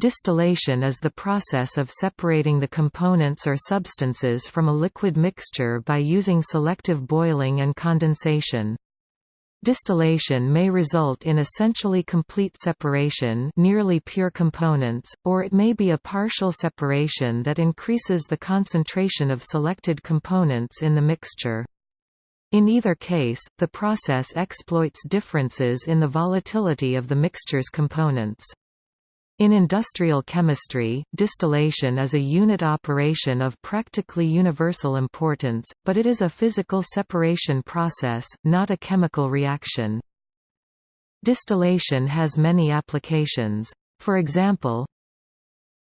Distillation is the process of separating the components or substances from a liquid mixture by using selective boiling and condensation. Distillation may result in essentially complete separation nearly pure components, or it may be a partial separation that increases the concentration of selected components in the mixture. In either case, the process exploits differences in the volatility of the mixture's components. In industrial chemistry, distillation is a unit operation of practically universal importance, but it is a physical separation process, not a chemical reaction. Distillation has many applications. For example,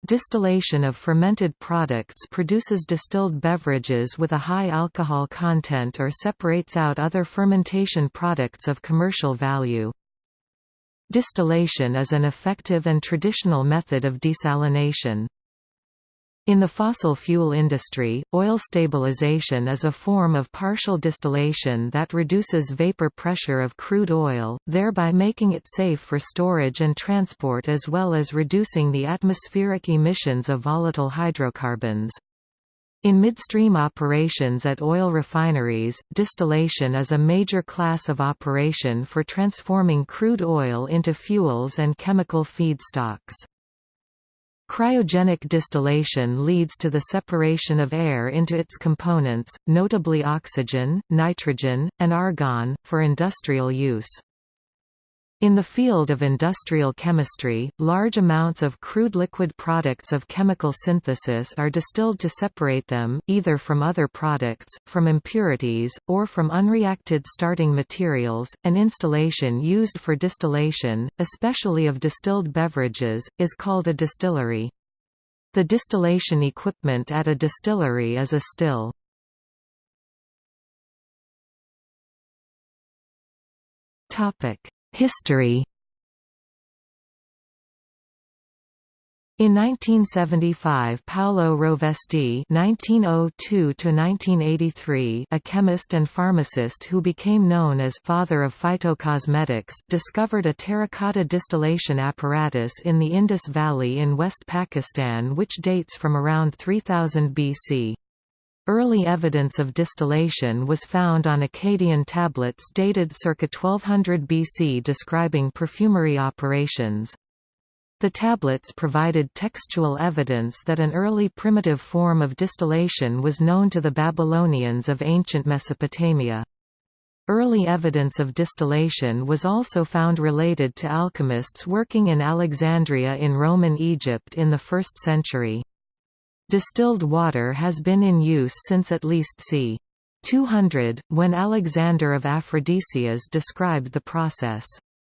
Distillation of fermented products produces distilled beverages with a high alcohol content or separates out other fermentation products of commercial value. Distillation is an effective and traditional method of desalination. In the fossil fuel industry, oil stabilization is a form of partial distillation that reduces vapor pressure of crude oil, thereby making it safe for storage and transport as well as reducing the atmospheric emissions of volatile hydrocarbons. In midstream operations at oil refineries, distillation is a major class of operation for transforming crude oil into fuels and chemical feedstocks. Cryogenic distillation leads to the separation of air into its components, notably oxygen, nitrogen, and argon, for industrial use. In the field of industrial chemistry, large amounts of crude liquid products of chemical synthesis are distilled to separate them, either from other products, from impurities, or from unreacted starting materials. An installation used for distillation, especially of distilled beverages, is called a distillery. The distillation equipment at a distillery is a still. Topic History In 1975 Paolo Rovesti (1902–1983), a chemist and pharmacist who became known as "father of phytocosmetics," discovered a terracotta distillation apparatus in the Indus Valley in West Pakistan which dates from around 3000 BC. Early evidence of distillation was found on Akkadian tablets dated circa 1200 BC describing perfumery operations. The tablets provided textual evidence that an early primitive form of distillation was known to the Babylonians of ancient Mesopotamia. Early evidence of distillation was also found related to alchemists working in Alexandria in Roman Egypt in the 1st century. Distilled water has been in use since at least c. 200, when Alexander of Aphrodisias described the process.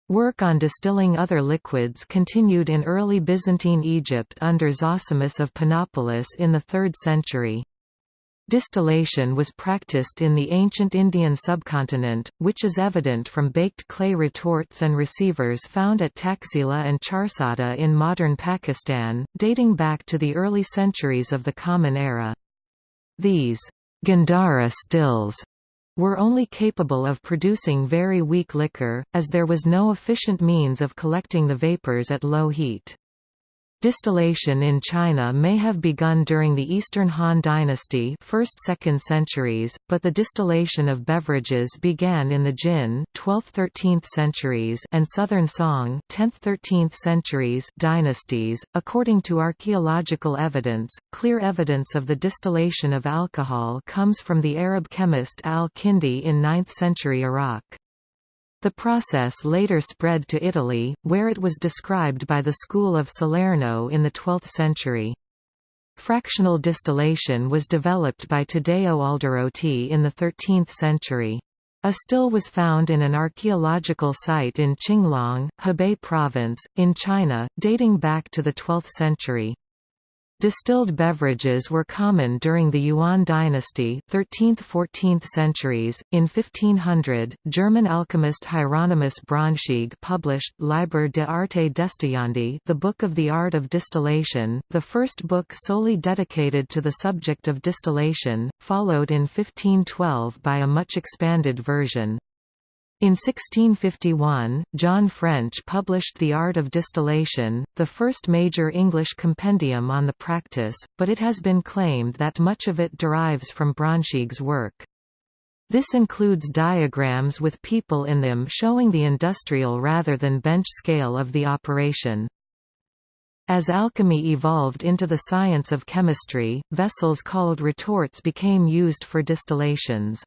Work on distilling other liquids continued in early Byzantine Egypt under Zosimus of Panopolis in the 3rd century. Distillation was practiced in the ancient Indian subcontinent, which is evident from baked clay retorts and receivers found at Taxila and Charsadda in modern Pakistan, dating back to the early centuries of the Common Era. These Gandhara stills were only capable of producing very weak liquor, as there was no efficient means of collecting the vapors at low heat. Distillation in China may have begun during the Eastern Han Dynasty 1st–2nd centuries, but the distillation of beverages began in the Jin 12th–13th centuries and Southern Song 10th–13th centuries dynasties. According to archaeological evidence, clear evidence of the distillation of alcohol comes from the Arab chemist al-Kindi in 9th century Iraq. The process later spread to Italy, where it was described by the school of Salerno in the 12th century. Fractional distillation was developed by Taddeo Alderotti in the 13th century. A still was found in an archaeological site in Qinglong, Hebei Province, in China, dating back to the 12th century. Distilled beverages were common during the Yuan dynasty 13th–14th centuries. In 1500, German alchemist Hieronymus Brunschwig published Liber de arte destillandi the Book of the Art of Distillation, the first book solely dedicated to the subject of distillation, followed in 1512 by a much expanded version. In 1651, John French published The Art of Distillation, the first major English compendium on the practice, but it has been claimed that much of it derives from Brunschwig's work. This includes diagrams with people in them showing the industrial rather than bench scale of the operation. As alchemy evolved into the science of chemistry, vessels called retorts became used for distillations.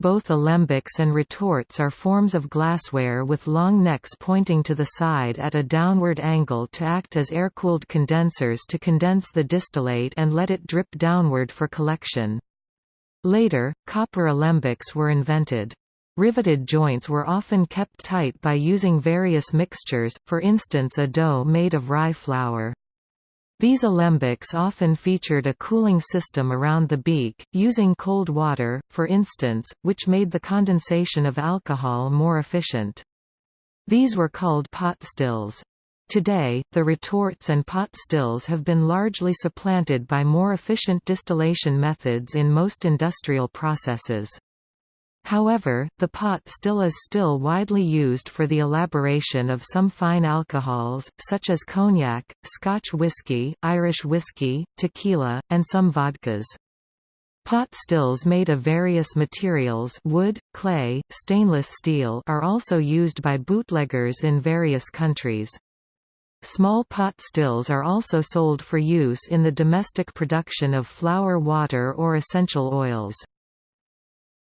Both alembics and retorts are forms of glassware with long necks pointing to the side at a downward angle to act as air-cooled condensers to condense the distillate and let it drip downward for collection. Later, copper alembics were invented. Riveted joints were often kept tight by using various mixtures, for instance a dough made of rye flour. These alembics often featured a cooling system around the beak, using cold water, for instance, which made the condensation of alcohol more efficient. These were called pot stills. Today, the retorts and pot stills have been largely supplanted by more efficient distillation methods in most industrial processes. However, the pot still is still widely used for the elaboration of some fine alcohols, such as cognac, Scotch whisky, Irish whisky, tequila, and some vodkas. Pot stills made of various materials wood, clay, stainless steel are also used by bootleggers in various countries. Small pot stills are also sold for use in the domestic production of flower water or essential oils.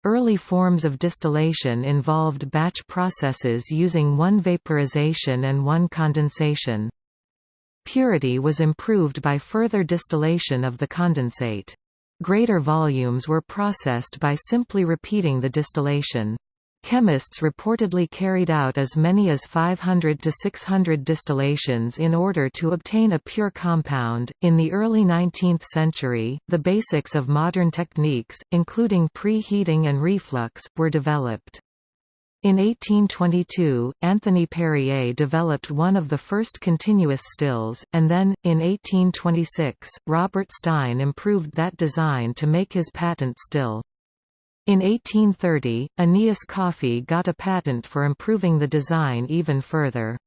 Early forms of distillation involved batch processes using one vaporization and one condensation. Purity was improved by further distillation of the condensate. Greater volumes were processed by simply repeating the distillation. Chemists reportedly carried out as many as 500 to 600 distillations in order to obtain a pure compound. In the early 19th century, the basics of modern techniques, including preheating and reflux, were developed. In 1822, Anthony Perrier developed one of the first continuous stills, and then, in 1826, Robert Stein improved that design to make his patent still. In 1830, Aeneas Coffey got a patent for improving the design even further.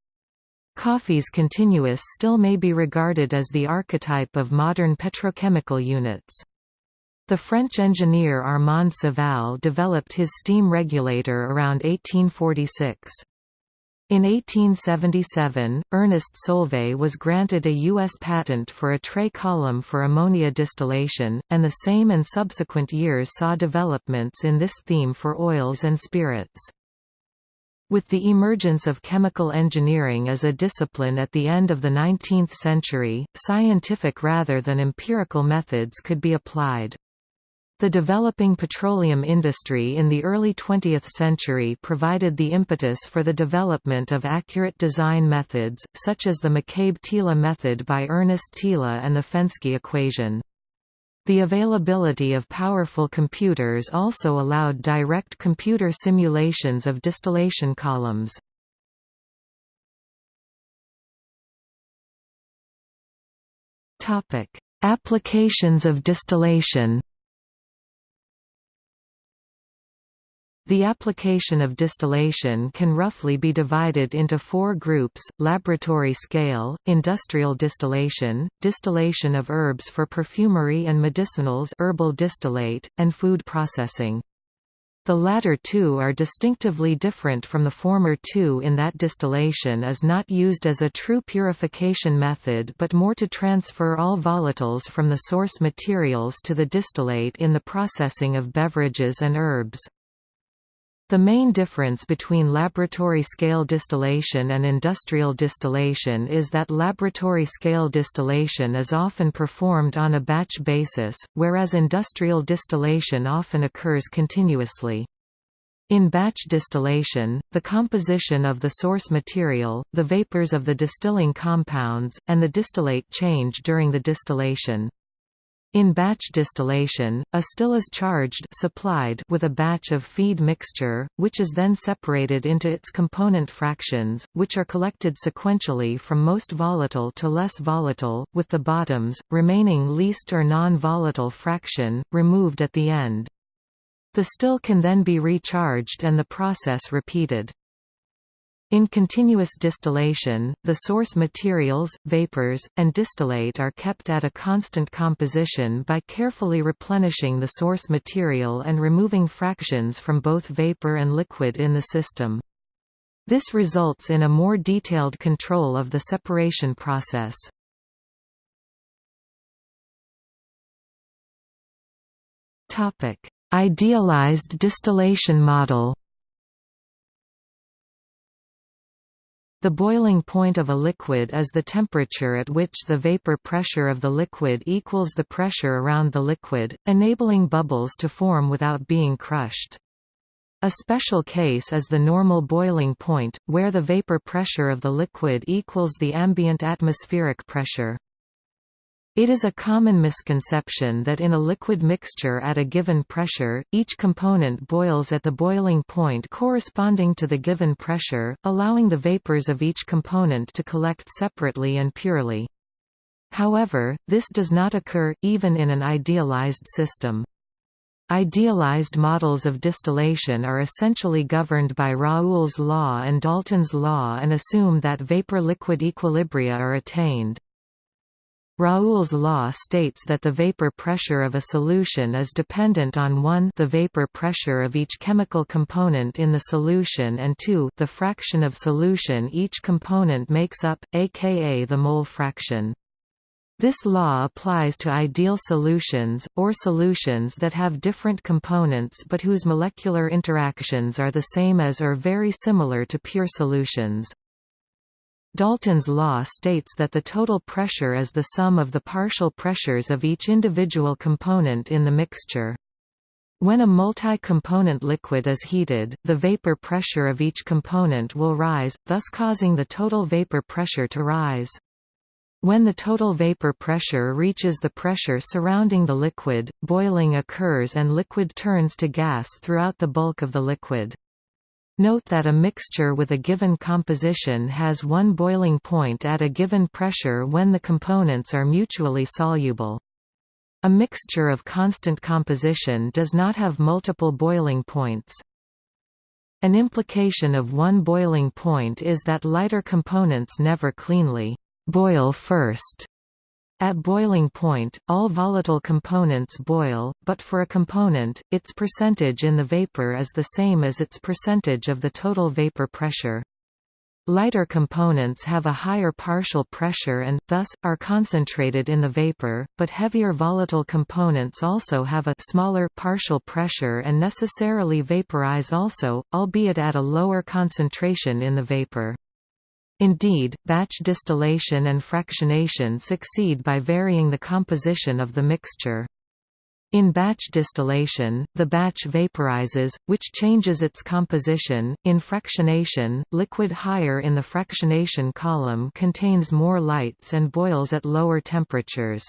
Coffey's continuous still may be regarded as the archetype of modern petrochemical units. The French engineer Armand Savalle developed his steam regulator around 1846. In 1877, Ernest Solvay was granted a U.S. patent for a tray column for ammonia distillation, and the same and subsequent years saw developments in this theme for oils and spirits. With the emergence of chemical engineering as a discipline at the end of the 19th century, scientific rather than empirical methods could be applied. The developing petroleum industry in the early 20th century provided the impetus for the development of accurate design methods, such as the McCabe-Thiele method by Ernest Thiele and the Fenske equation. The availability of powerful computers also allowed direct computer simulations of distillation columns. Applications of distillation The application of distillation can roughly be divided into four groups, laboratory scale, industrial distillation, distillation of herbs for perfumery and medicinals herbal distillate, and food processing. The latter two are distinctively different from the former two in that distillation is not used as a true purification method but more to transfer all volatiles from the source materials to the distillate in the processing of beverages and herbs. The main difference between laboratory-scale distillation and industrial distillation is that laboratory-scale distillation is often performed on a batch basis, whereas industrial distillation often occurs continuously. In batch distillation, the composition of the source material, the vapors of the distilling compounds, and the distillate change during the distillation. In batch distillation, a still is charged supplied with a batch of feed mixture, which is then separated into its component fractions, which are collected sequentially from most volatile to less volatile, with the bottoms, remaining least or non-volatile fraction, removed at the end. The still can then be recharged and the process repeated. In continuous distillation, the source materials, vapors, and distillate are kept at a constant composition by carefully replenishing the source material and removing fractions from both vapor and liquid in the system. This results in a more detailed control of the separation process. Idealized distillation model The boiling point of a liquid is the temperature at which the vapor pressure of the liquid equals the pressure around the liquid, enabling bubbles to form without being crushed. A special case is the normal boiling point, where the vapor pressure of the liquid equals the ambient atmospheric pressure. It is a common misconception that in a liquid mixture at a given pressure, each component boils at the boiling point corresponding to the given pressure, allowing the vapors of each component to collect separately and purely. However, this does not occur, even in an idealized system. Idealized models of distillation are essentially governed by Raoult's law and Dalton's law and assume that vapor-liquid equilibria are attained. Raoult's law states that the vapor pressure of a solution is dependent on 1 the vapor pressure of each chemical component in the solution and 2 the fraction of solution each component makes up, aka the mole fraction. This law applies to ideal solutions, or solutions that have different components but whose molecular interactions are the same as or very similar to pure solutions. Dalton's law states that the total pressure is the sum of the partial pressures of each individual component in the mixture. When a multi-component liquid is heated, the vapor pressure of each component will rise, thus causing the total vapor pressure to rise. When the total vapor pressure reaches the pressure surrounding the liquid, boiling occurs and liquid turns to gas throughout the bulk of the liquid. Note that a mixture with a given composition has one boiling point at a given pressure when the components are mutually soluble. A mixture of constant composition does not have multiple boiling points. An implication of one boiling point is that lighter components never cleanly boil first at boiling point, all volatile components boil, but for a component, its percentage in the vapor is the same as its percentage of the total vapor pressure. Lighter components have a higher partial pressure and, thus, are concentrated in the vapor, but heavier volatile components also have a smaller partial pressure and necessarily vaporize also, albeit at a lower concentration in the vapor. Indeed, batch distillation and fractionation succeed by varying the composition of the mixture. In batch distillation, the batch vaporizes, which changes its composition. In fractionation, liquid higher in the fractionation column contains more lights and boils at lower temperatures.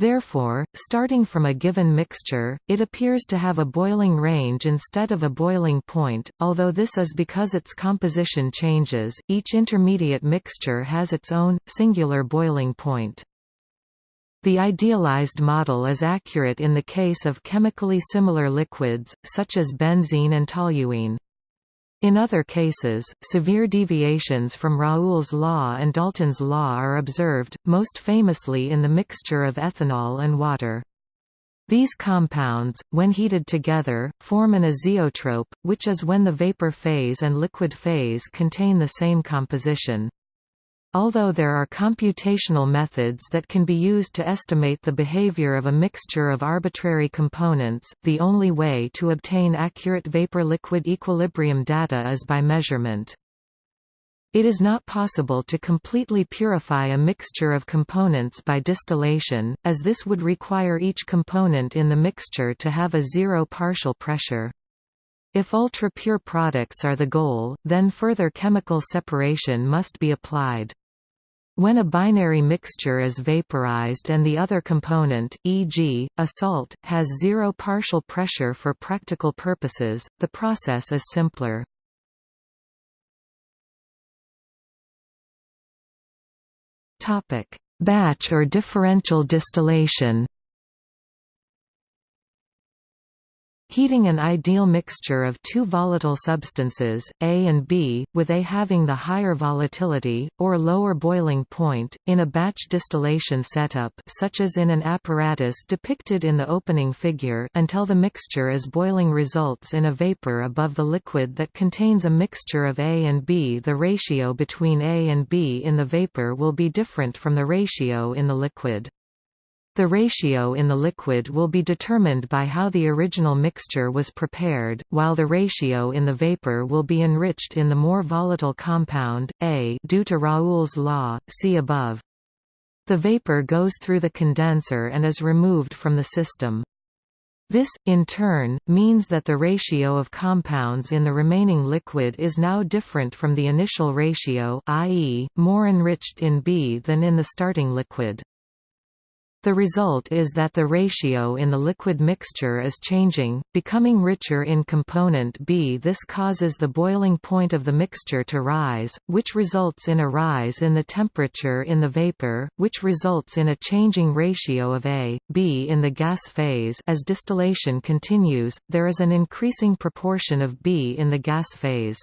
Therefore, starting from a given mixture, it appears to have a boiling range instead of a boiling point, although this is because its composition changes, each intermediate mixture has its own, singular boiling point. The idealized model is accurate in the case of chemically similar liquids, such as benzene and toluene. In other cases, severe deviations from Raoult's law and Dalton's law are observed, most famously in the mixture of ethanol and water. These compounds, when heated together, form an azeotrope, which is when the vapor phase and liquid phase contain the same composition. Although there are computational methods that can be used to estimate the behavior of a mixture of arbitrary components, the only way to obtain accurate vapor-liquid equilibrium data is by measurement. It is not possible to completely purify a mixture of components by distillation, as this would require each component in the mixture to have a zero partial pressure. If ultra-pure products are the goal, then further chemical separation must be applied. When a binary mixture is vaporized and the other component, e.g., a salt, has zero partial pressure for practical purposes, the process is simpler. Batch or differential distillation Heating an ideal mixture of two volatile substances, A and B, with A having the higher volatility, or lower boiling point, in a batch distillation setup such as in an apparatus depicted in the opening figure until the mixture is boiling results in a vapor above the liquid that contains a mixture of A and B. The ratio between A and B in the vapor will be different from the ratio in the liquid. The ratio in the liquid will be determined by how the original mixture was prepared, while the ratio in the vapor will be enriched in the more volatile compound, A due to Raoult's law, see above. The vapor goes through the condenser and is removed from the system. This, in turn, means that the ratio of compounds in the remaining liquid is now different from the initial ratio i.e., more enriched in B than in the starting liquid. The result is that the ratio in the liquid mixture is changing, becoming richer in component B. This causes the boiling point of the mixture to rise, which results in a rise in the temperature in the vapor, which results in a changing ratio of A, B in the gas phase as distillation continues, there is an increasing proportion of B in the gas phase.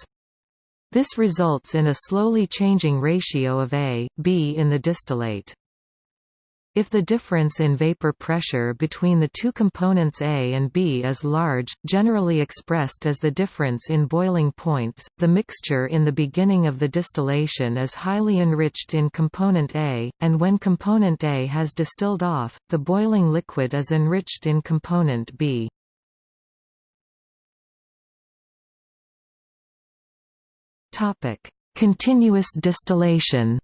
This results in a slowly changing ratio of A, B in the distillate. If the difference in vapor pressure between the two components A and B is large, generally expressed as the difference in boiling points, the mixture in the beginning of the distillation is highly enriched in component A, and when component A has distilled off, the boiling liquid is enriched in component B. Continuous distillation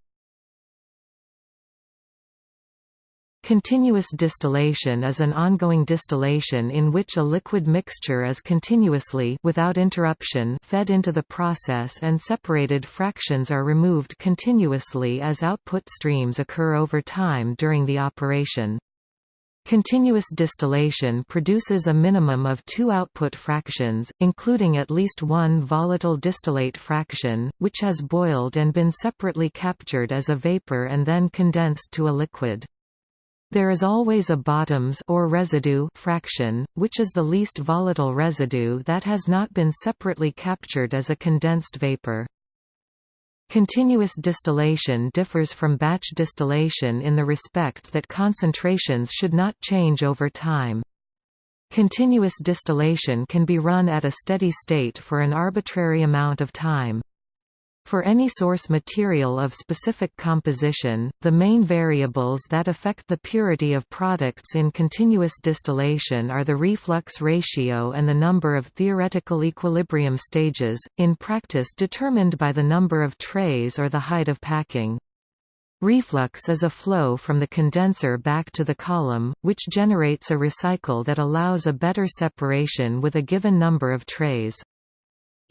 Continuous distillation is an ongoing distillation in which a liquid mixture is continuously without interruption fed into the process and separated fractions are removed continuously as output streams occur over time during the operation. Continuous distillation produces a minimum of two output fractions, including at least one volatile distillate fraction, which has boiled and been separately captured as a vapor and then condensed to a liquid. There is always a bottoms or residue fraction, which is the least volatile residue that has not been separately captured as a condensed vapor. Continuous distillation differs from batch distillation in the respect that concentrations should not change over time. Continuous distillation can be run at a steady state for an arbitrary amount of time. For any source material of specific composition, the main variables that affect the purity of products in continuous distillation are the reflux ratio and the number of theoretical equilibrium stages, in practice determined by the number of trays or the height of packing. Reflux is a flow from the condenser back to the column, which generates a recycle that allows a better separation with a given number of trays.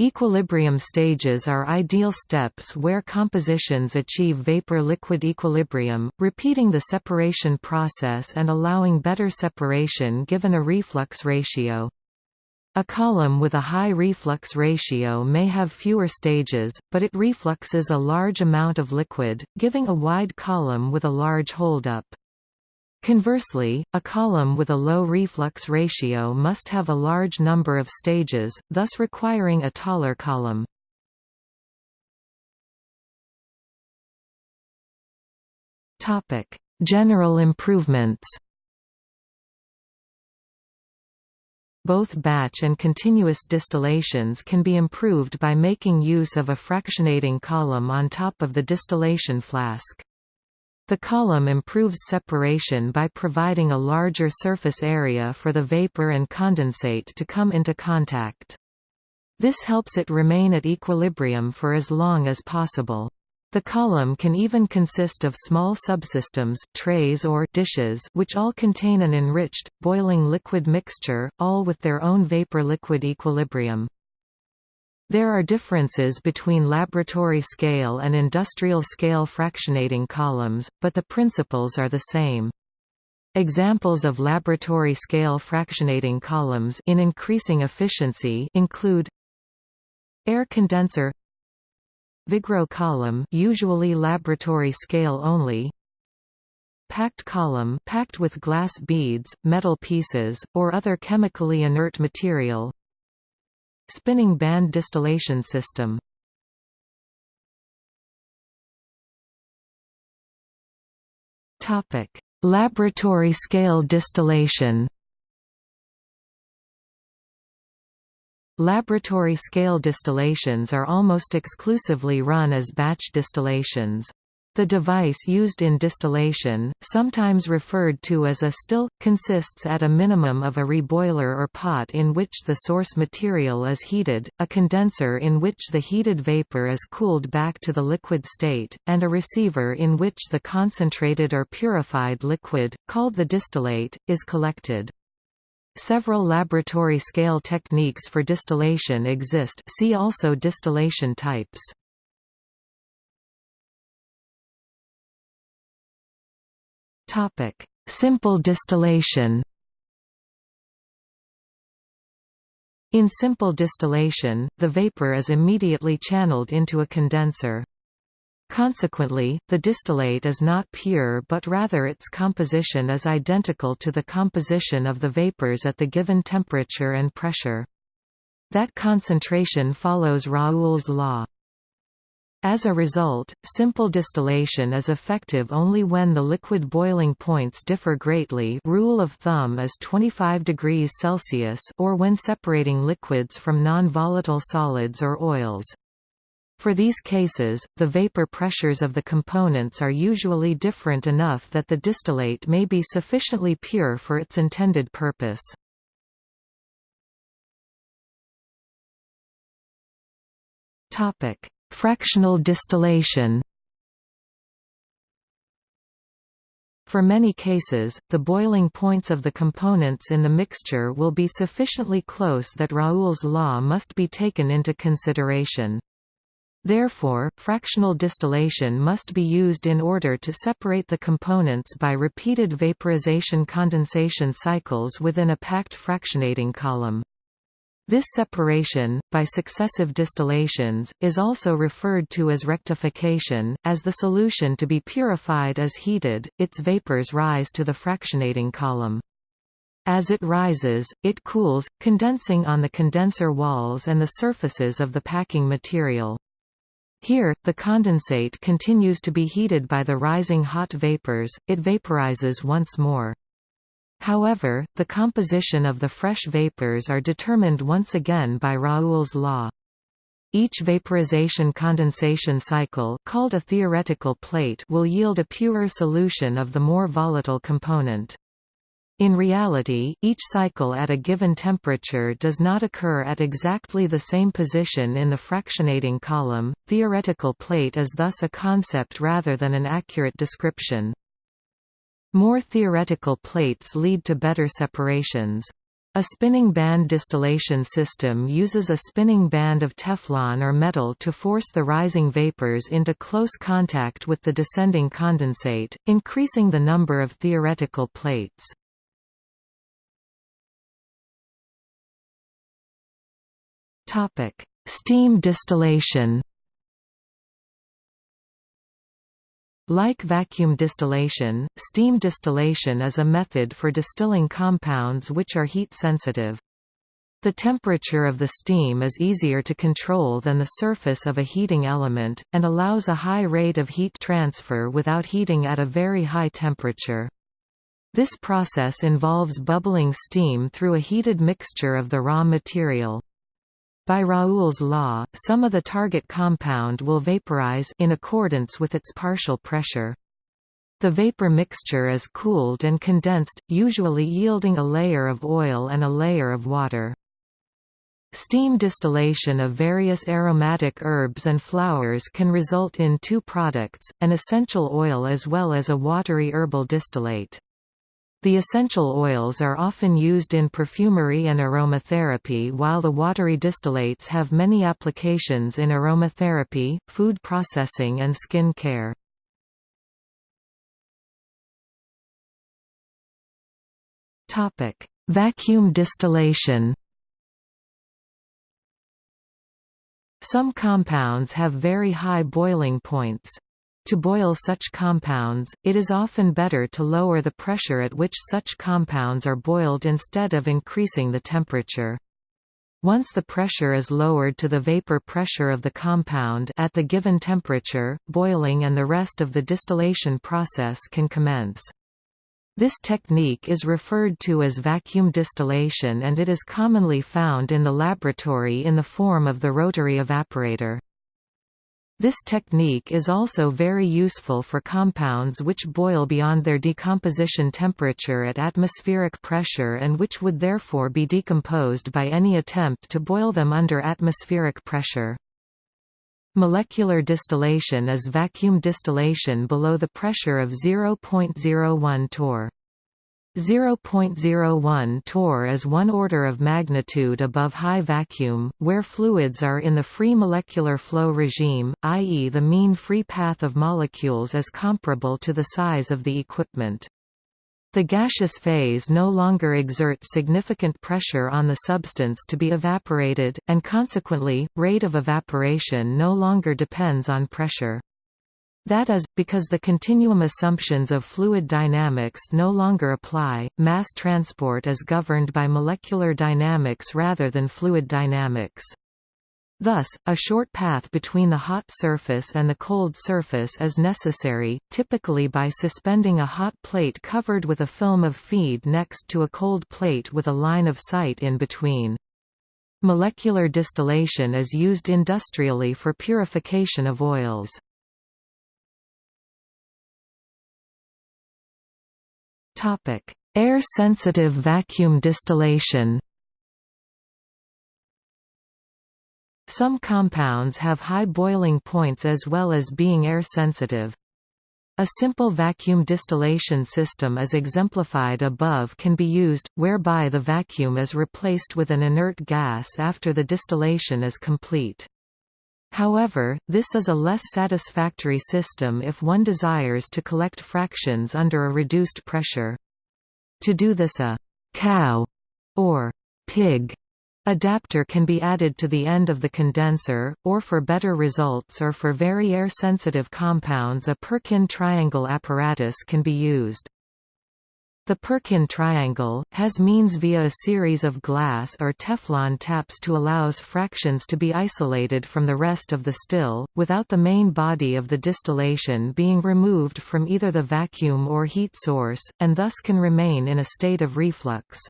Equilibrium stages are ideal steps where compositions achieve vapor-liquid equilibrium, repeating the separation process and allowing better separation given a reflux ratio. A column with a high reflux ratio may have fewer stages, but it refluxes a large amount of liquid, giving a wide column with a large holdup. Conversely, a column with a low reflux ratio must have a large number of stages, thus requiring a taller column. General improvements Both batch and continuous distillations can be improved by making use of a fractionating column on top of the distillation flask. The column improves separation by providing a larger surface area for the vapor and condensate to come into contact. This helps it remain at equilibrium for as long as possible. The column can even consist of small subsystems trays or dishes which all contain an enriched, boiling liquid mixture, all with their own vapor-liquid equilibrium. There are differences between laboratory scale and industrial scale fractionating columns, but the principles are the same. Examples of laboratory scale fractionating columns in increasing efficiency include air condenser Vigreux column usually laboratory scale only packed column packed with glass beads, metal pieces, or other chemically inert material. Spinning band distillation system. Topic: Laboratory scale distillation. Laboratory scale distillations are almost exclusively run as batch distillations. The device used in distillation, sometimes referred to as a still, consists at a minimum of a reboiler or pot in which the source material is heated, a condenser in which the heated vapor is cooled back to the liquid state, and a receiver in which the concentrated or purified liquid, called the distillate, is collected. Several laboratory scale techniques for distillation exist see also distillation types. Topic: Simple distillation. In simple distillation, the vapor is immediately channeled into a condenser. Consequently, the distillate is not pure but rather its composition is identical to the composition of the vapors at the given temperature and pressure. That concentration follows Raoult's law. As a result, simple distillation is effective only when the liquid boiling points differ greatly rule of thumb is 25 degrees Celsius or when separating liquids from non-volatile solids or oils. For these cases, the vapor pressures of the components are usually different enough that the distillate may be sufficiently pure for its intended purpose. Topic: Fractional distillation. For many cases, the boiling points of the components in the mixture will be sufficiently close that Raoult's law must be taken into consideration. Therefore, fractional distillation must be used in order to separate the components by repeated vaporization-condensation cycles within a packed fractionating column. This separation, by successive distillations, is also referred to as rectification. As the solution to be purified is heated, its vapors rise to the fractionating column. As it rises, it cools, condensing on the condenser walls and the surfaces of the packing material. Here, the condensate continues to be heated by the rising hot vapors, it vaporizes once more. However, the composition of the fresh vapors are determined once again by Raoult's law. Each vaporization-condensation cycle called a theoretical plate will yield a purer solution of the more volatile component. In reality, each cycle at a given temperature does not occur at exactly the same position in the fractionating column. Theoretical plate is thus a concept rather than an accurate description. More theoretical plates lead to better separations. A spinning band distillation system uses a spinning band of Teflon or metal to force the rising vapors into close contact with the descending condensate, increasing the number of theoretical plates. Steam distillation. Like vacuum distillation, steam distillation is a method for distilling compounds which are heat sensitive. The temperature of the steam is easier to control than the surface of a heating element, and allows a high rate of heat transfer without heating at a very high temperature. This process involves bubbling steam through a heated mixture of the raw material. By Raoult's law, some of the target compound will vaporize in accordance with its partial pressure. The vapor mixture is cooled and condensed, usually yielding a layer of oil and a layer of water. Steam distillation of various aromatic herbs and flowers can result in two products, an essential oil as well as a watery herbal distillate. The essential oils are often used in perfumery and aromatherapy while the watery distillates have many applications in aromatherapy, food processing and skin care. Vacuum distillation Some compounds have very high boiling points. To boil such compounds, it is often better to lower the pressure at which such compounds are boiled instead of increasing the temperature. Once the pressure is lowered to the vapor pressure of the compound at the given temperature, boiling and the rest of the distillation process can commence. This technique is referred to as vacuum distillation and it is commonly found in the laboratory in the form of the rotary evaporator. This technique is also very useful for compounds which boil beyond their decomposition temperature at atmospheric pressure and which would therefore be decomposed by any attempt to boil them under atmospheric pressure. Molecular distillation is vacuum distillation below the pressure of 0.01 torr. 0.01 torr is one order of magnitude above high vacuum, where fluids are in the free molecular flow regime, i.e. the mean free path of molecules is comparable to the size of the equipment. The gaseous phase no longer exerts significant pressure on the substance to be evaporated, and consequently, rate of evaporation no longer depends on pressure. That is, because the continuum assumptions of fluid dynamics no longer apply, mass transport is governed by molecular dynamics rather than fluid dynamics. Thus, a short path between the hot surface and the cold surface is necessary, typically by suspending a hot plate covered with a film of feed next to a cold plate with a line of sight in between. Molecular distillation is used industrially for purification of oils. Air-sensitive vacuum distillation Some compounds have high boiling points as well as being air-sensitive. A simple vacuum distillation system as exemplified above can be used, whereby the vacuum is replaced with an inert gas after the distillation is complete. However, this is a less satisfactory system if one desires to collect fractions under a reduced pressure. To do this a «cow» or «pig» Adapter can be added to the end of the condenser, or for better results or for very air-sensitive compounds a Perkin triangle apparatus can be used. The Perkin triangle, has means via a series of glass or Teflon taps to allows fractions to be isolated from the rest of the still, without the main body of the distillation being removed from either the vacuum or heat source, and thus can remain in a state of reflux.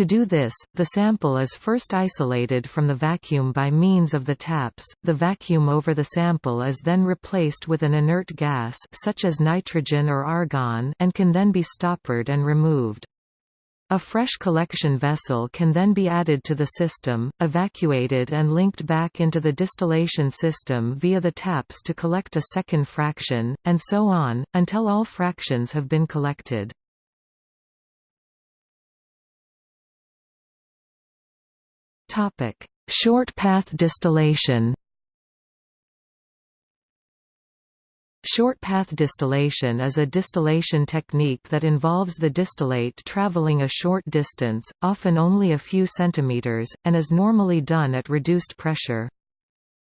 To do this, the sample is first isolated from the vacuum by means of the taps, the vacuum over the sample is then replaced with an inert gas such as nitrogen or argon and can then be stoppered and removed. A fresh collection vessel can then be added to the system, evacuated and linked back into the distillation system via the taps to collect a second fraction, and so on, until all fractions have been collected. Topic: Short path distillation. Short path distillation is a distillation technique that involves the distillate traveling a short distance, often only a few centimeters, and is normally done at reduced pressure.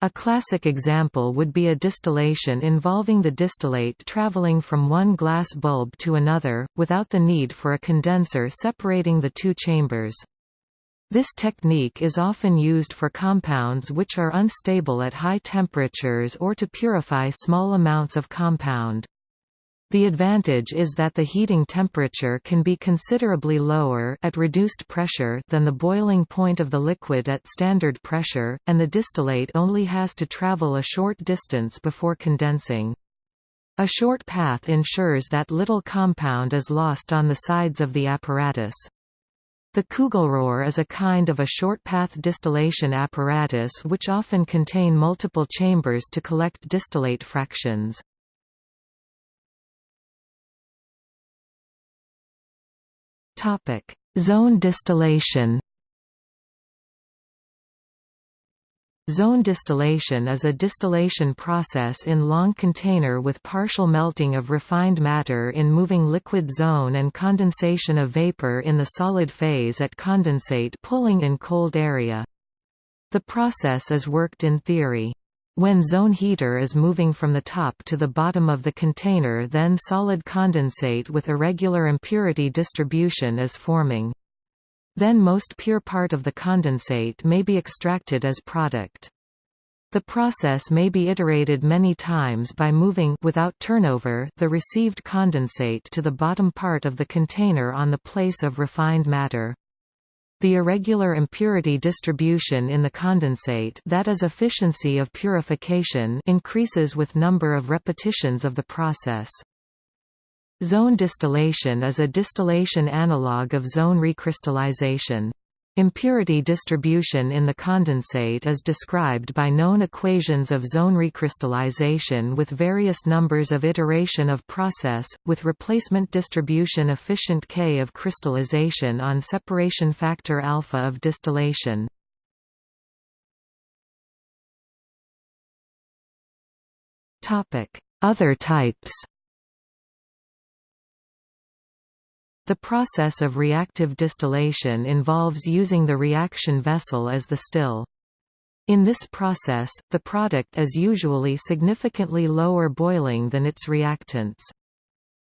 A classic example would be a distillation involving the distillate traveling from one glass bulb to another, without the need for a condenser separating the two chambers. This technique is often used for compounds which are unstable at high temperatures or to purify small amounts of compound. The advantage is that the heating temperature can be considerably lower at reduced pressure than the boiling point of the liquid at standard pressure, and the distillate only has to travel a short distance before condensing. A short path ensures that little compound is lost on the sides of the apparatus. The Kugelrohr is a kind of a short-path distillation apparatus which often contain multiple chambers to collect distillate fractions. Zone distillation Zone distillation is a distillation process in long container with partial melting of refined matter in moving liquid zone and condensation of vapor in the solid phase at condensate pulling in cold area. The process is worked in theory. When zone heater is moving from the top to the bottom of the container then solid condensate with irregular impurity distribution is forming. Then most pure part of the condensate may be extracted as product. The process may be iterated many times by moving without turnover the received condensate to the bottom part of the container on the place of refined matter. The irregular impurity distribution in the condensate that is efficiency of purification increases with number of repetitions of the process. Zone distillation is a distillation analog of zone recrystallization. Impurity distribution in the condensate is described by known equations of zone recrystallization with various numbers of iteration of process, with replacement distribution efficient K of crystallization on separation factor alpha of distillation. Other types The process of reactive distillation involves using the reaction vessel as the still. In this process, the product is usually significantly lower boiling than its reactants.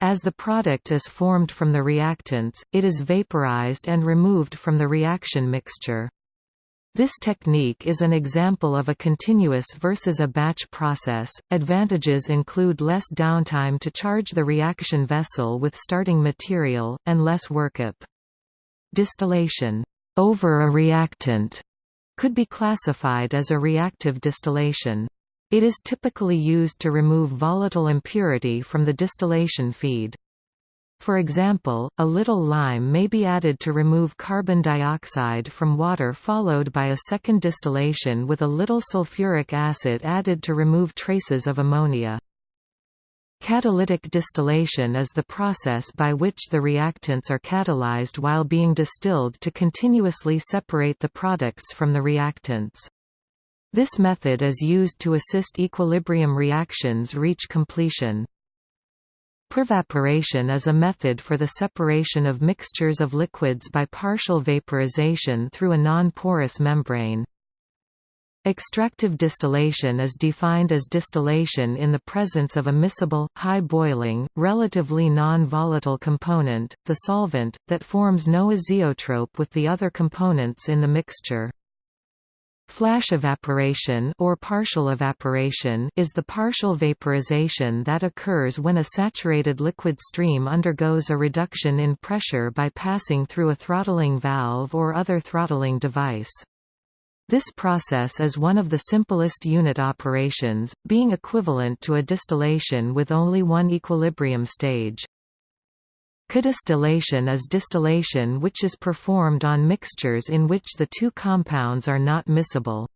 As the product is formed from the reactants, it is vaporized and removed from the reaction mixture. This technique is an example of a continuous versus a batch process. Advantages include less downtime to charge the reaction vessel with starting material, and less workup. Distillation over a reactant could be classified as a reactive distillation. It is typically used to remove volatile impurity from the distillation feed. For example, a little lime may be added to remove carbon dioxide from water followed by a second distillation with a little sulfuric acid added to remove traces of ammonia. Catalytic distillation is the process by which the reactants are catalyzed while being distilled to continuously separate the products from the reactants. This method is used to assist equilibrium reactions reach completion. Pervaporation is a method for the separation of mixtures of liquids by partial vaporization through a non-porous membrane. Extractive distillation is defined as distillation in the presence of a miscible, high-boiling, relatively non-volatile component, the solvent, that forms no azeotrope with the other components in the mixture. Flash evaporation or partial evaporation is the partial vaporization that occurs when a saturated liquid stream undergoes a reduction in pressure by passing through a throttling valve or other throttling device. This process is one of the simplest unit operations, being equivalent to a distillation with only one equilibrium stage. Co-distillation is distillation which is performed on mixtures in which the two compounds are not miscible.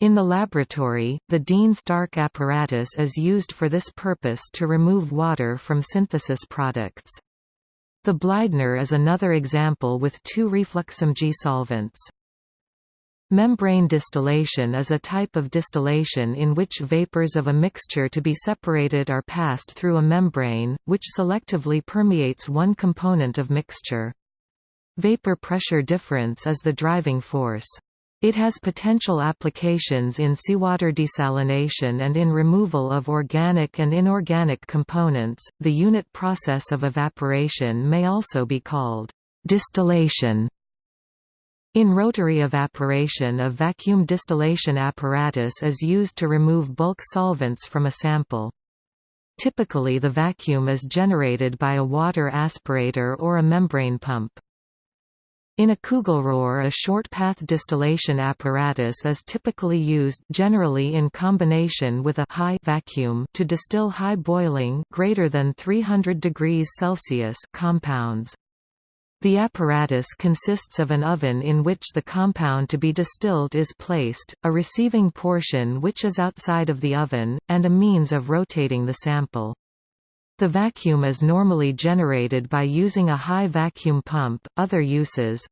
In the laboratory, the Dean-Stark apparatus is used for this purpose to remove water from synthesis products. The Bleidner is another example with two refluxing solvents. Membrane distillation is a type of distillation in which vapors of a mixture to be separated are passed through a membrane, which selectively permeates one component of mixture. Vapor pressure difference is the driving force. It has potential applications in seawater desalination and in removal of organic and inorganic components. The unit process of evaporation may also be called distillation in rotary evaporation a vacuum distillation apparatus is used to remove bulk solvents from a sample. Typically the vacuum is generated by a water aspirator or a membrane pump. In a Kugelrohr a short-path distillation apparatus is typically used generally in combination with a high vacuum to distill high boiling greater than 300 degrees Celsius compounds. The apparatus consists of an oven in which the compound to be distilled is placed, a receiving portion which is outside of the oven, and a means of rotating the sample. The vacuum is normally generated by using a high vacuum pump. Other uses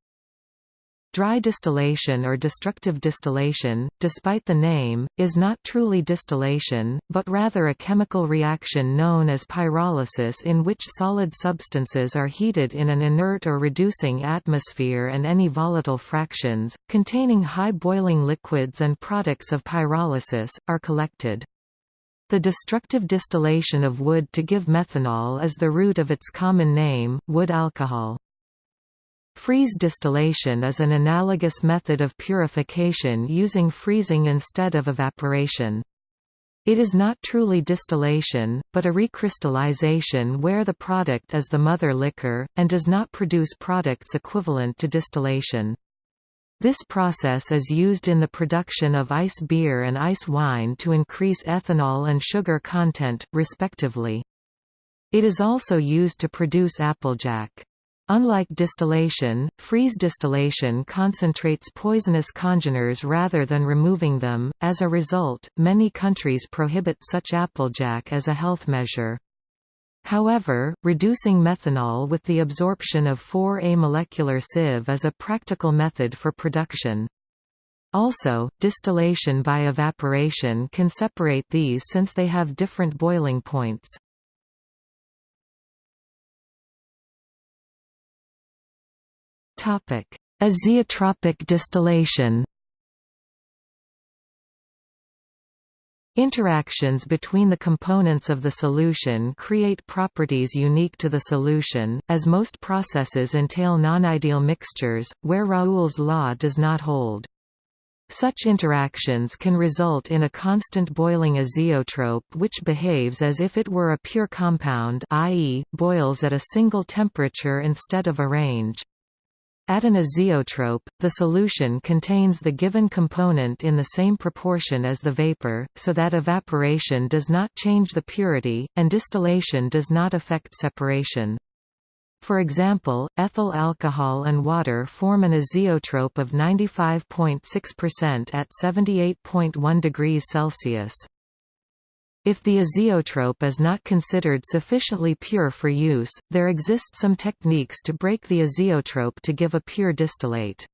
Dry distillation or destructive distillation, despite the name, is not truly distillation, but rather a chemical reaction known as pyrolysis in which solid substances are heated in an inert or reducing atmosphere and any volatile fractions, containing high boiling liquids and products of pyrolysis, are collected. The destructive distillation of wood to give methanol is the root of its common name, wood alcohol. Freeze distillation is an analogous method of purification using freezing instead of evaporation. It is not truly distillation, but a recrystallization where the product is the mother liquor, and does not produce products equivalent to distillation. This process is used in the production of ice beer and ice wine to increase ethanol and sugar content, respectively. It is also used to produce applejack. Unlike distillation, freeze distillation concentrates poisonous congeners rather than removing them. As a result, many countries prohibit such applejack as a health measure. However, reducing methanol with the absorption of 4A molecular sieve is a practical method for production. Also, distillation by evaporation can separate these since they have different boiling points. Azeotropic distillation. Interactions between the components of the solution create properties unique to the solution, as most processes entail non-ideal mixtures, where Raoult's law does not hold. Such interactions can result in a constant boiling azeotrope which behaves as if it were a pure compound i.e., boils at a single temperature instead of a range. At an azeotrope, the solution contains the given component in the same proportion as the vapor, so that evaporation does not change the purity, and distillation does not affect separation. For example, ethyl alcohol and water form an azeotrope of 95.6% at 78.1 degrees Celsius. If the azeotrope is not considered sufficiently pure for use, there exist some techniques to break the azeotrope to give a pure distillate.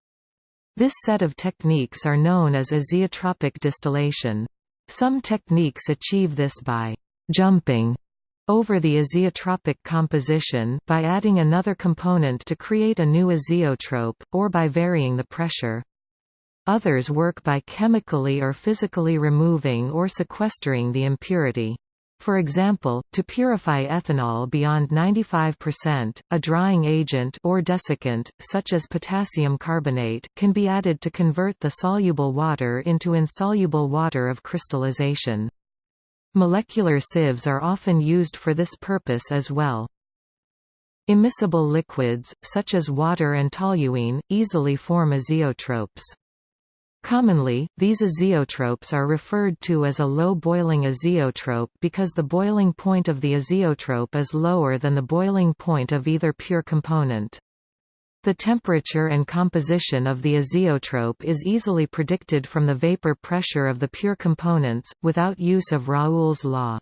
This set of techniques are known as azeotropic distillation. Some techniques achieve this by «jumping» over the azeotropic composition by adding another component to create a new azeotrope, or by varying the pressure. Others work by chemically or physically removing or sequestering the impurity. For example, to purify ethanol beyond 95%, a drying agent or desiccant, such as potassium carbonate, can be added to convert the soluble water into insoluble water of crystallization. Molecular sieves are often used for this purpose as well. Immiscible liquids, such as water and toluene, easily form azeotropes. Commonly, these azeotropes are referred to as a low-boiling azeotrope because the boiling point of the azeotrope is lower than the boiling point of either pure component. The temperature and composition of the azeotrope is easily predicted from the vapor pressure of the pure components, without use of Raoult's law.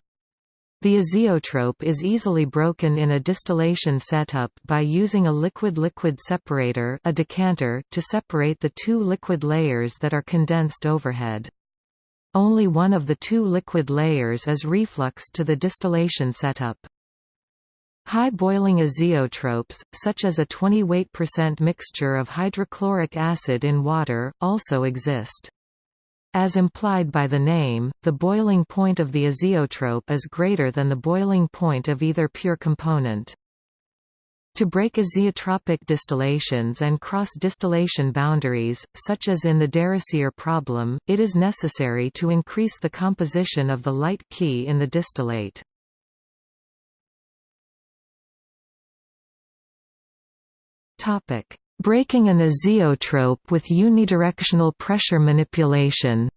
The azeotrope is easily broken in a distillation setup by using a liquid-liquid separator a decanter to separate the two liquid layers that are condensed overhead. Only one of the two liquid layers is refluxed to the distillation setup. High boiling azeotropes, such as a 20 weight percent mixture of hydrochloric acid in water, also exist. As implied by the name, the boiling point of the azeotrope is greater than the boiling point of either pure component. To break azeotropic distillations and cross-distillation boundaries, such as in the DeRosier problem, it is necessary to increase the composition of the light key in the distillate. Topic: Breaking an azeotrope with unidirectional pressure manipulation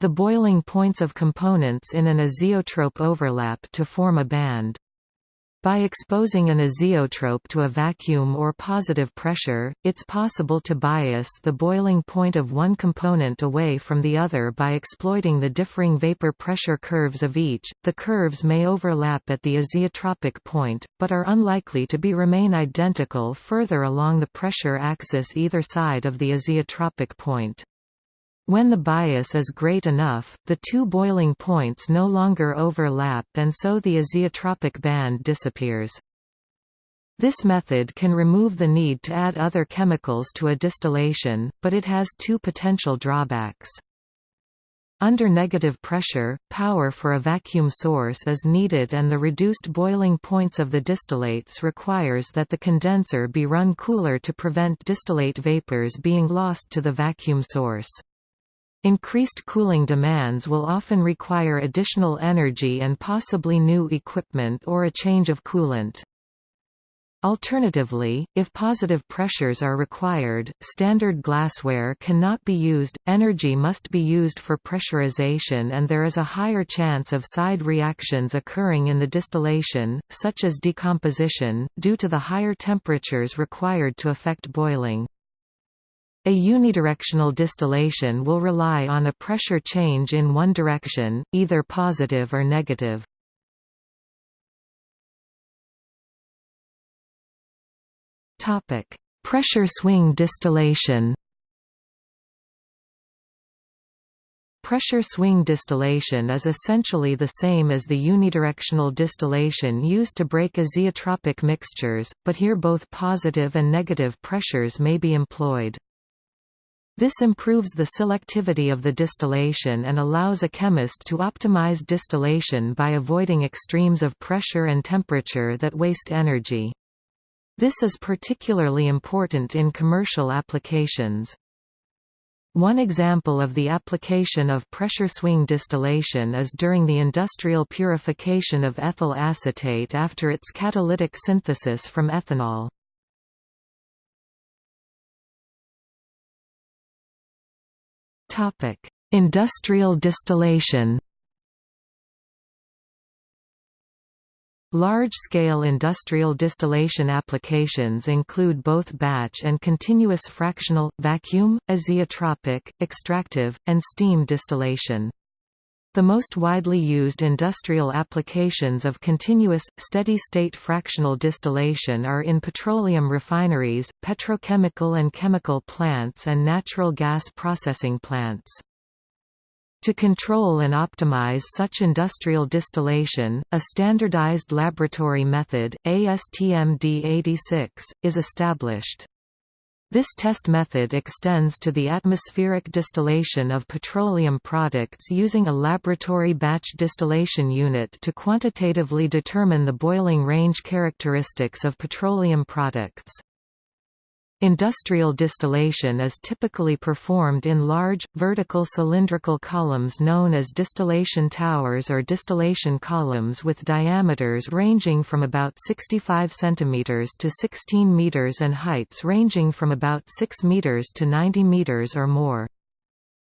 The boiling points of components in an azeotrope overlap to form a band. By exposing an azeotrope to a vacuum or positive pressure, it's possible to bias the boiling point of one component away from the other by exploiting the differing vapor pressure curves of each. The curves may overlap at the azeotropic point, but are unlikely to be remain identical further along the pressure axis either side of the azeotropic point. When the bias is great enough, the two boiling points no longer overlap and so the azeotropic band disappears. This method can remove the need to add other chemicals to a distillation, but it has two potential drawbacks. Under negative pressure, power for a vacuum source is needed and the reduced boiling points of the distillates requires that the condenser be run cooler to prevent distillate vapors being lost to the vacuum source. Increased cooling demands will often require additional energy and possibly new equipment or a change of coolant. Alternatively, if positive pressures are required, standard glassware cannot be used, energy must be used for pressurization and there is a higher chance of side reactions occurring in the distillation, such as decomposition, due to the higher temperatures required to affect boiling. A unidirectional distillation will rely on a pressure change in one direction, either positive or negative. Topic: Pressure swing distillation. Pressure swing distillation is essentially the same as the unidirectional distillation used to break azeotropic mixtures, but here both positive and negative pressures may be employed. This improves the selectivity of the distillation and allows a chemist to optimize distillation by avoiding extremes of pressure and temperature that waste energy. This is particularly important in commercial applications. One example of the application of pressure swing distillation is during the industrial purification of ethyl acetate after its catalytic synthesis from ethanol. Topic: Industrial distillation. Large-scale industrial distillation applications include both batch and continuous fractional, vacuum, azeotropic, extractive, and steam distillation. The most widely used industrial applications of continuous, steady-state fractional distillation are in petroleum refineries, petrochemical and chemical plants and natural gas processing plants. To control and optimize such industrial distillation, a standardized laboratory method, ASTM-D86, is established. This test method extends to the atmospheric distillation of petroleum products using a laboratory batch distillation unit to quantitatively determine the boiling range characteristics of petroleum products. Industrial distillation is typically performed in large, vertical cylindrical columns known as distillation towers or distillation columns with diameters ranging from about 65 cm to 16 m and heights ranging from about 6 m to 90 m or more.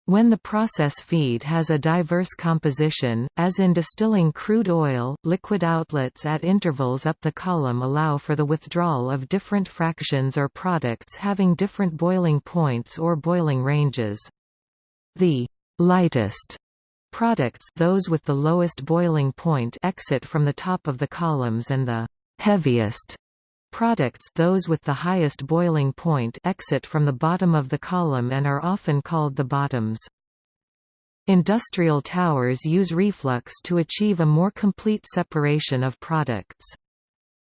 When the process feed has a diverse composition, as in distilling crude oil, liquid outlets at intervals up the column allow for the withdrawal of different fractions or products having different boiling points or boiling ranges. The lightest products those with the lowest boiling point exit from the top of the columns and the heaviest Products those with the highest boiling point exit from the bottom of the column and are often called the bottoms. Industrial towers use reflux to achieve a more complete separation of products.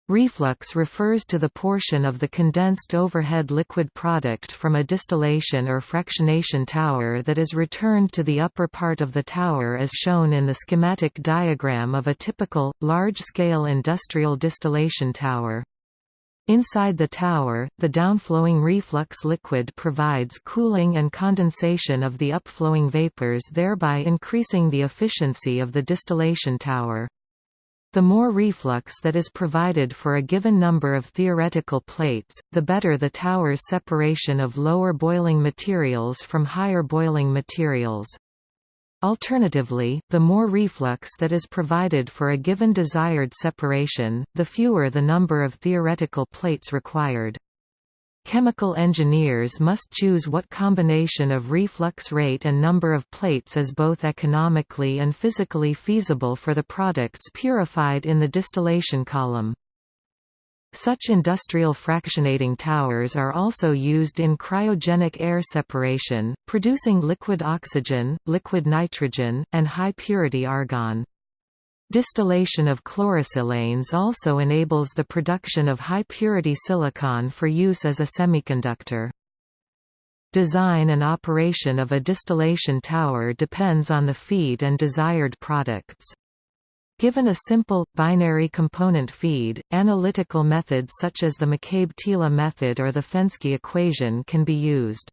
Reflux refers to the portion of the condensed overhead liquid product from a distillation or fractionation tower that is returned to the upper part of the tower as shown in the schematic diagram of a typical, large-scale industrial distillation tower. Inside the tower, the downflowing reflux liquid provides cooling and condensation of the upflowing vapors thereby increasing the efficiency of the distillation tower. The more reflux that is provided for a given number of theoretical plates, the better the tower's separation of lower boiling materials from higher boiling materials. Alternatively, the more reflux that is provided for a given desired separation, the fewer the number of theoretical plates required. Chemical engineers must choose what combination of reflux rate and number of plates is both economically and physically feasible for the products purified in the distillation column. Such industrial fractionating towers are also used in cryogenic air separation, producing liquid oxygen, liquid nitrogen, and high-purity argon. Distillation of chlorosilanes also enables the production of high-purity silicon for use as a semiconductor. Design and operation of a distillation tower depends on the feed and desired products. Given a simple, binary component feed, analytical methods such as the McCabe-Thiele method or the Fenske equation can be used.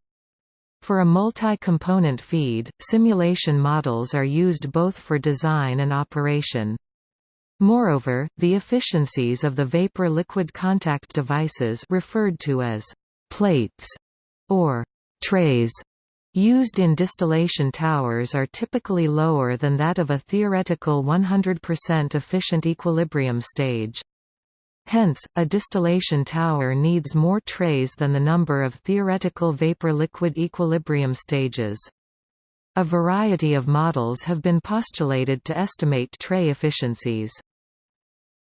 For a multi-component feed, simulation models are used both for design and operation. Moreover, the efficiencies of the vapor-liquid contact devices referred to as plates or trays used in distillation towers are typically lower than that of a theoretical 100% efficient equilibrium stage. Hence, a distillation tower needs more trays than the number of theoretical vapor-liquid equilibrium stages. A variety of models have been postulated to estimate tray efficiencies.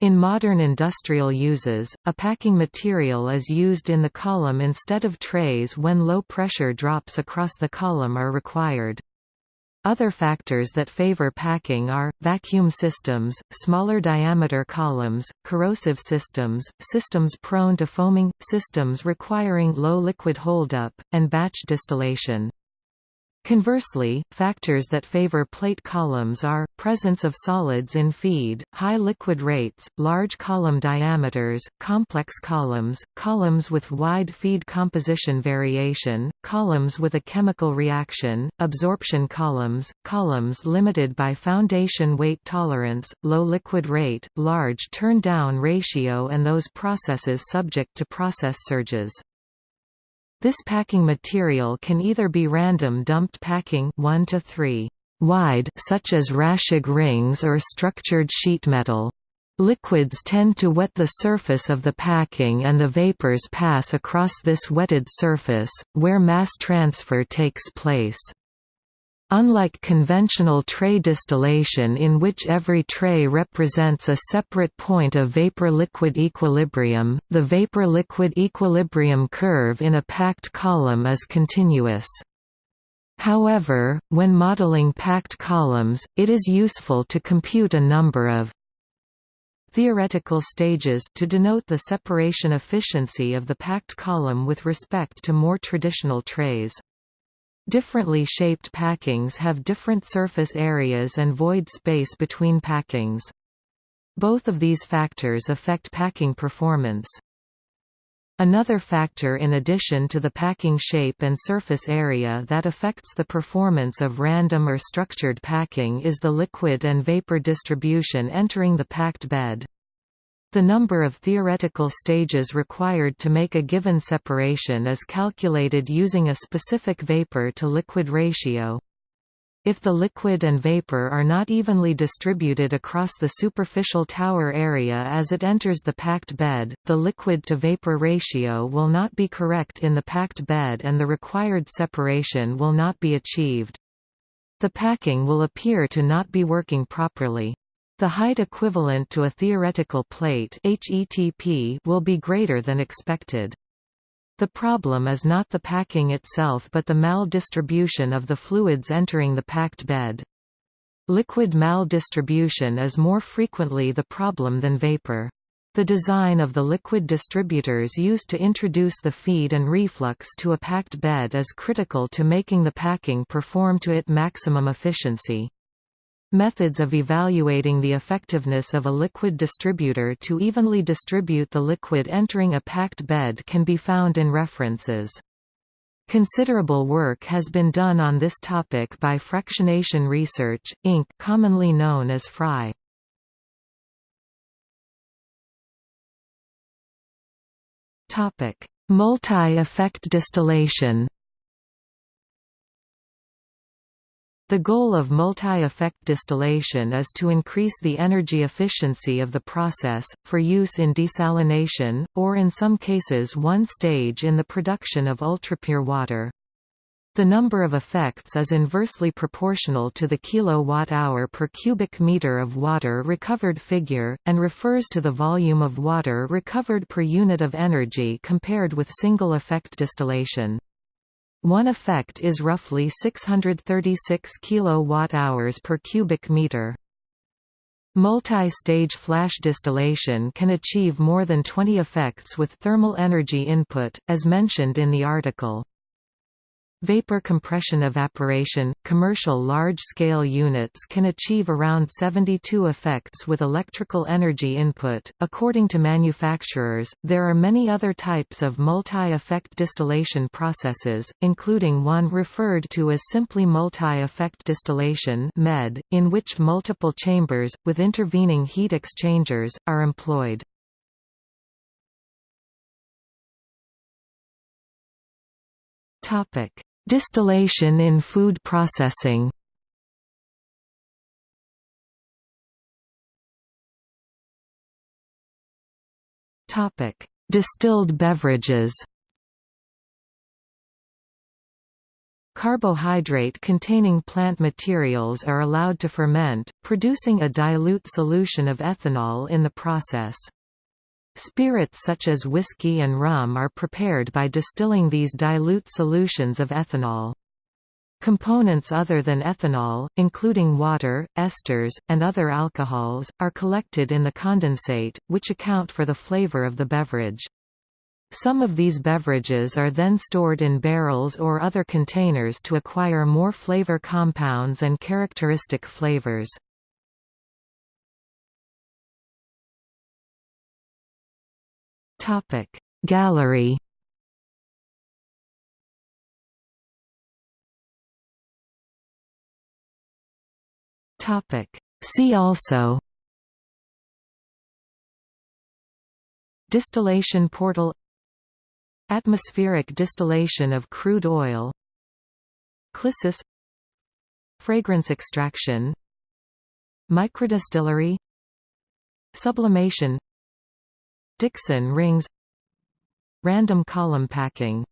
In modern industrial uses, a packing material is used in the column instead of trays when low pressure drops across the column are required. Other factors that favor packing are, vacuum systems, smaller diameter columns, corrosive systems, systems prone to foaming, systems requiring low liquid holdup, and batch distillation. Conversely, factors that favor plate columns are, presence of solids in feed, high liquid rates, large column diameters, complex columns, columns with wide feed composition variation, columns with a chemical reaction, absorption columns, columns limited by foundation weight tolerance, low liquid rate, large turn-down ratio and those processes subject to process surges. This packing material can either be random dumped packing 1 to 3 wide such as Raschig rings or structured sheet metal. Liquids tend to wet the surface of the packing and the vapors pass across this wetted surface, where mass transfer takes place. Unlike conventional tray distillation in which every tray represents a separate point of vapor-liquid equilibrium, the vapor-liquid equilibrium curve in a packed column is continuous. However, when modeling packed columns, it is useful to compute a number of theoretical stages to denote the separation efficiency of the packed column with respect to more traditional trays. Differently shaped packings have different surface areas and void space between packings. Both of these factors affect packing performance. Another factor in addition to the packing shape and surface area that affects the performance of random or structured packing is the liquid and vapor distribution entering the packed bed. The number of theoretical stages required to make a given separation is calculated using a specific vapor-to-liquid ratio. If the liquid and vapor are not evenly distributed across the superficial tower area as it enters the packed bed, the liquid-to-vapor ratio will not be correct in the packed bed and the required separation will not be achieved. The packing will appear to not be working properly. The height equivalent to a theoretical plate will be greater than expected. The problem is not the packing itself but the maldistribution of the fluids entering the packed bed. Liquid maldistribution is more frequently the problem than vapor. The design of the liquid distributors used to introduce the feed and reflux to a packed bed is critical to making the packing perform to its maximum efficiency. Methods of evaluating the effectiveness of a liquid distributor to evenly distribute the liquid entering a packed bed can be found in references. Considerable work has been done on this topic by Fractionation Research, Inc. commonly known as FRI. Multi-effect distillation The goal of multi-effect distillation is to increase the energy efficiency of the process, for use in desalination, or in some cases one stage in the production of ultrapure water. The number of effects is inversely proportional to the kilowatt-hour per cubic meter of water recovered figure, and refers to the volume of water recovered per unit of energy compared with single-effect distillation. One effect is roughly 636 kilowatt-hours per cubic meter. Multi-stage flash distillation can achieve more than 20 effects with thermal energy input, as mentioned in the article. Vapor compression evaporation – Commercial large-scale units can achieve around 72 effects with electrical energy input. According to manufacturers, there are many other types of multi-effect distillation processes, including one referred to as simply multi-effect distillation (MED), in which multiple chambers, with intervening heat exchangers, are employed. Topic Distillation in food processing Topic Distilled beverages Carbohydrate-containing plant materials are allowed to ferment, producing a dilute solution of ethanol in the process. Spirits such as whiskey and rum are prepared by distilling these dilute solutions of ethanol. Components other than ethanol, including water, esters, and other alcohols, are collected in the condensate, which account for the flavor of the beverage. Some of these beverages are then stored in barrels or other containers to acquire more flavor compounds and characteristic flavors. Topic. Gallery Topic. See also Distillation portal Atmospheric distillation of crude oil Clissus Fragrance extraction Microdistillery Sublimation Dixon rings. Random column packing